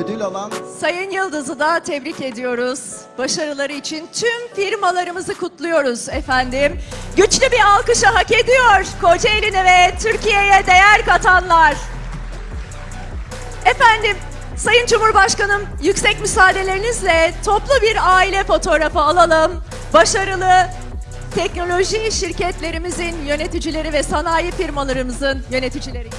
ödül alan Sayın Yıldız'ı da tebrik ediyoruz. Başarıları için tüm firmalarımızı kutluyoruz efendim. Güçlü bir alkışı hak ediyor Kocaeli'ne ve Türkiye'ye değer katanlar. Efendim, Sayın Cumhurbaşkanım yüksek müsaadelerinizle toplu bir aile fotoğrafı alalım. Başarılı teknoloji şirketlerimizin yöneticileri ve sanayi firmalarımızın yöneticileri.